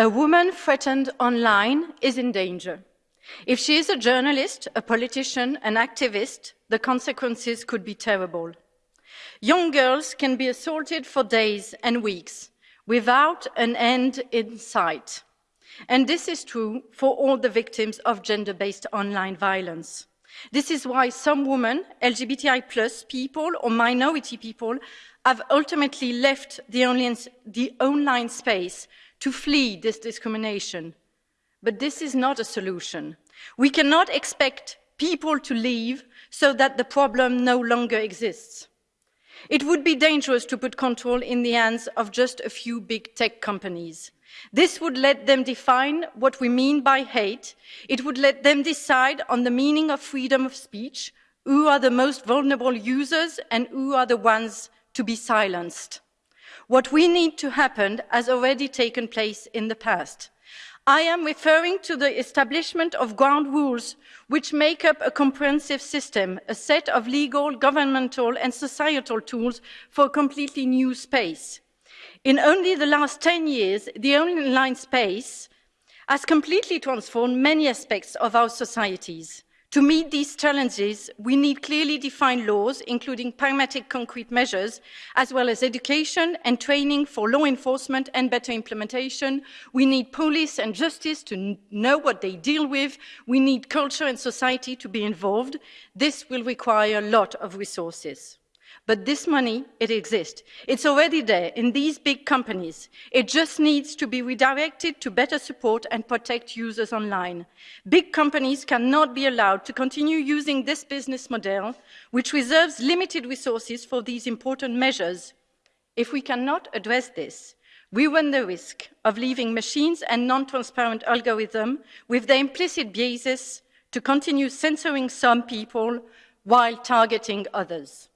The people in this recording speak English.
A woman threatened online is in danger. If she is a journalist, a politician, an activist, the consequences could be terrible. Young girls can be assaulted for days and weeks without an end in sight. And this is true for all the victims of gender-based online violence. This is why some women, LGBTI plus people or minority people have ultimately left the online, the online space to flee this discrimination. But this is not a solution. We cannot expect people to leave so that the problem no longer exists. It would be dangerous to put control in the hands of just a few big tech companies. This would let them define what we mean by hate. It would let them decide on the meaning of freedom of speech, who are the most vulnerable users and who are the ones to be silenced. What we need to happen has already taken place in the past. I am referring to the establishment of ground rules which make up a comprehensive system, a set of legal, governmental and societal tools for a completely new space. In only the last 10 years, the online space has completely transformed many aspects of our societies. To meet these challenges, we need clearly defined laws, including pragmatic concrete measures, as well as education and training for law enforcement and better implementation. We need police and justice to know what they deal with. We need culture and society to be involved. This will require a lot of resources. But this money, it exists. It's already there in these big companies. It just needs to be redirected to better support and protect users online. Big companies cannot be allowed to continue using this business model, which reserves limited resources for these important measures. If we cannot address this, we run the risk of leaving machines and non-transparent algorithms with their implicit biases to continue censoring some people while targeting others.